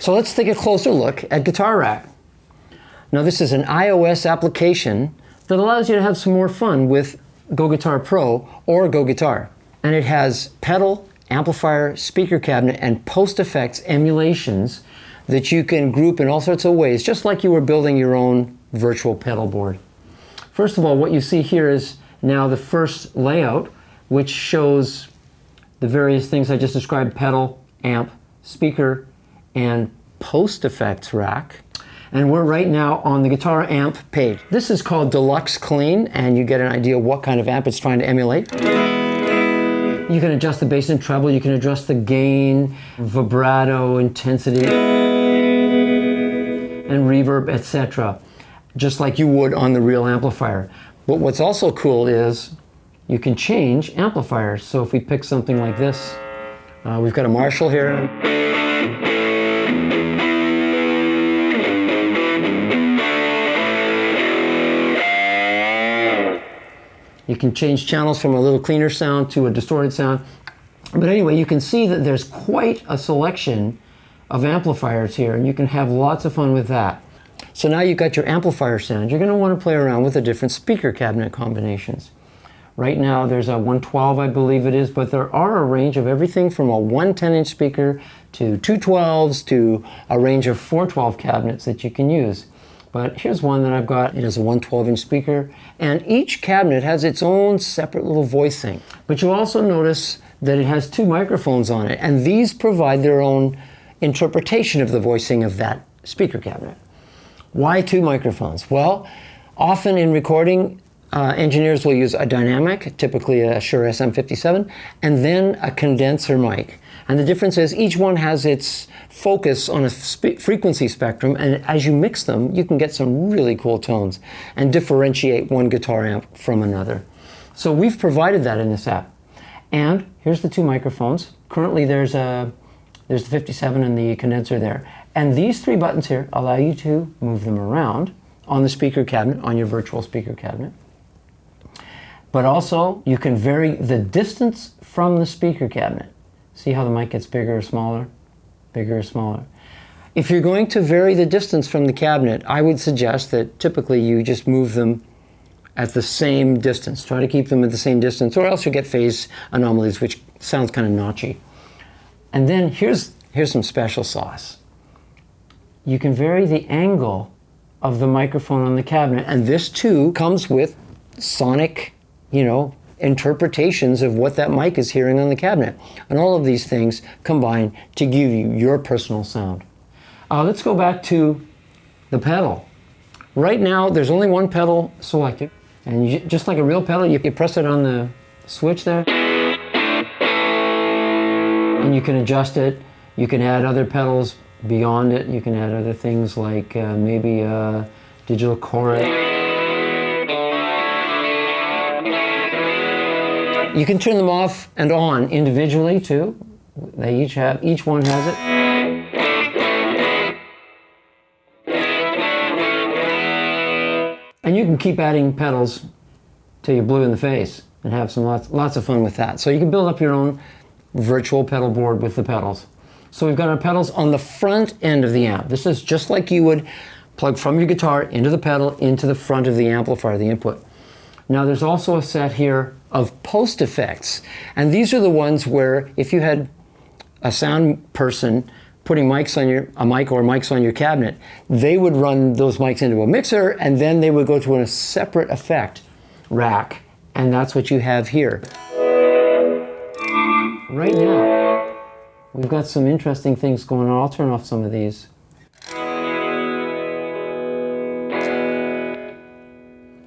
So let's take a closer look at Guitar Rack. Now this is an iOS application that allows you to have some more fun with Go Guitar Pro or Go Guitar. And it has pedal, amplifier, speaker cabinet, and post effects emulations that you can group in all sorts of ways, just like you were building your own virtual pedal board. First of all, what you see here is now the first layout, which shows the various things I just described, pedal, amp, speaker, and post effects rack. And we're right now on the guitar amp page. This is called Deluxe Clean, and you get an idea what kind of amp it's trying to emulate. You can adjust the bass and treble, you can adjust the gain, vibrato, intensity, and reverb, etc. Just like you would on the real amplifier. But what's also cool is you can change amplifiers. So if we pick something like this, uh, we've got a Marshall here. You can change channels from a little cleaner sound to a distorted sound. But anyway, you can see that there's quite a selection of amplifiers here, and you can have lots of fun with that. So now you've got your amplifier sound. You're going to want to play around with the different speaker cabinet combinations. Right now there's a 112, I believe it is, but there are a range of everything from a 110 inch speaker to two 12s to a range of 412 cabinets that you can use. But here's one that I've got. It is a 112 inch speaker, and each cabinet has its own separate little voicing. But you also notice that it has two microphones on it, and these provide their own interpretation of the voicing of that speaker cabinet. Why two microphones? Well, often in recording, uh, engineers will use a dynamic, typically a Shure SM57, and then a condenser mic. And the difference is each one has its focus on a spe frequency spectrum, and as you mix them, you can get some really cool tones and differentiate one guitar amp from another. So we've provided that in this app. And here's the two microphones. Currently there's a there's the 57 and the condenser there. And these three buttons here allow you to move them around on the speaker cabinet, on your virtual speaker cabinet. But also you can vary the distance from the speaker cabinet. See how the mic gets bigger or smaller, bigger or smaller. If you're going to vary the distance from the cabinet, I would suggest that typically you just move them at the same distance. Try to keep them at the same distance or else you get phase anomalies, which sounds kind of notchy. And then here's, here's some special sauce. You can vary the angle of the microphone on the cabinet, and this too comes with sonic, you know, interpretations of what that mic is hearing on the cabinet. And all of these things combine to give you your personal sound. Uh, let's go back to the pedal. Right now, there's only one pedal selected. And you, just like a real pedal, you, you press it on the switch there. And you can adjust it. You can add other pedals beyond it. You can add other things like uh, maybe a digital chorus. You can turn them off and on individually too. They each have, each one has it. And you can keep adding pedals till you're blue in the face and have some lots, lots of fun with that. So you can build up your own virtual pedal board with the pedals. So we've got our pedals on the front end of the amp. This is just like you would plug from your guitar into the pedal into the front of the amplifier, the input. Now there's also a set here of post effects. And these are the ones where if you had a sound person putting mics on your, a mic or mics on your cabinet, they would run those mics into a mixer and then they would go to a separate effect rack. And that's what you have here. Right now, we've got some interesting things going on. I'll turn off some of these.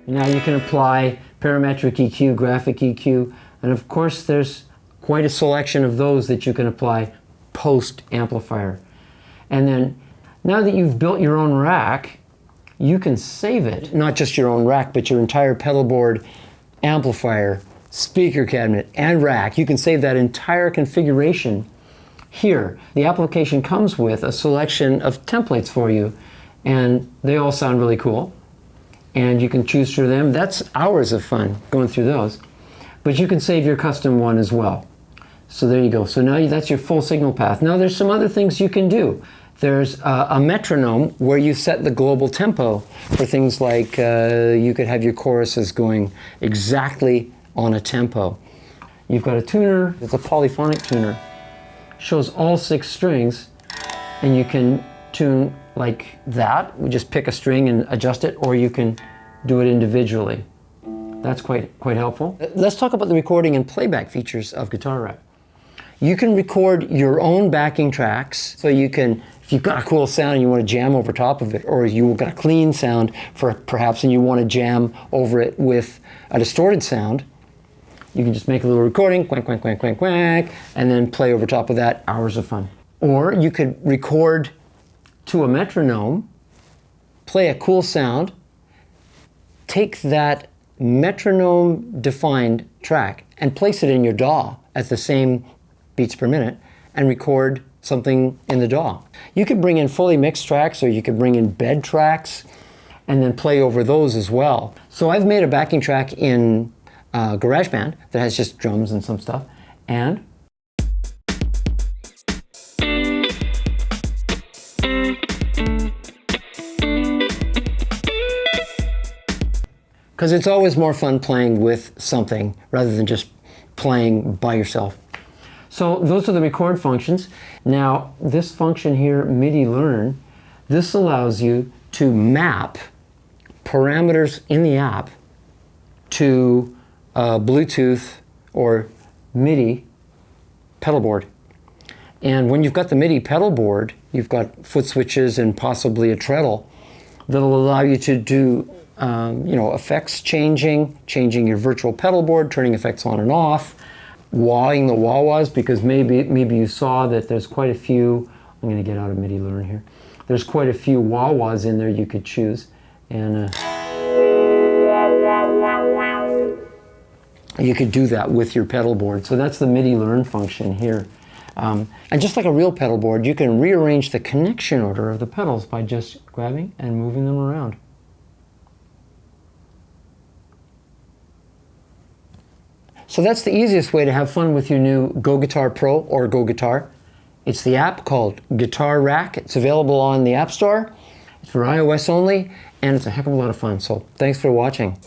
Now you can apply parametric EQ, graphic EQ, and of course there's quite a selection of those that you can apply post amplifier. And then now that you've built your own rack, you can save it. Not just your own rack, but your entire pedal board, amplifier, speaker cabinet, and rack. You can save that entire configuration here. The application comes with a selection of templates for you, and they all sound really cool and you can choose through them. That's hours of fun going through those. But you can save your custom one as well. So there you go. So now that's your full signal path. Now there's some other things you can do. There's a, a metronome where you set the global tempo for things like uh, you could have your choruses going exactly on a tempo. You've got a tuner, it's a polyphonic tuner, shows all six strings, and you can tune like that. We just pick a string and adjust it, or you can do it individually. That's quite, quite helpful. Uh, let's talk about the recording and playback features of Guitar Rack. You can record your own backing tracks, so you can, if you've got a cool sound and you want to jam over top of it, or you've got a clean sound for perhaps and you want to jam over it with a distorted sound, you can just make a little recording, quack, quack, quack, quack, quack, and then play over top of that, hours of fun. Or you could record to a metronome, play a cool sound, take that metronome defined track and place it in your DAW at the same beats per minute and record something in the DAW. You could bring in fully mixed tracks or you could bring in bed tracks and then play over those as well. So I've made a backing track in uh, GarageBand that has just drums and some stuff and because it's always more fun playing with something rather than just playing by yourself. So those are the record functions. Now this function here, MIDI learn, this allows you to map parameters in the app to uh, Bluetooth or MIDI pedal board. And when you've got the MIDI pedal board, you've got foot switches and possibly a treadle that'll allow you to do um, you know, effects changing, changing your virtual pedal board, turning effects on and off, wahing the wah-wahs because maybe, maybe you saw that there's quite a few, I'm going to get out of MIDI Learn here, there's quite a few wah-wahs in there you could choose. And uh, you could do that with your pedal board. So that's the MIDI Learn function here. Um, and just like a real pedal board, you can rearrange the connection order of the pedals by just grabbing and moving them around. So that's the easiest way to have fun with your new Go Guitar Pro or Go Guitar. It's the app called Guitar Rack. It's available on the App Store. It's for iOS only, and it's a heck of a lot of fun. So thanks for watching.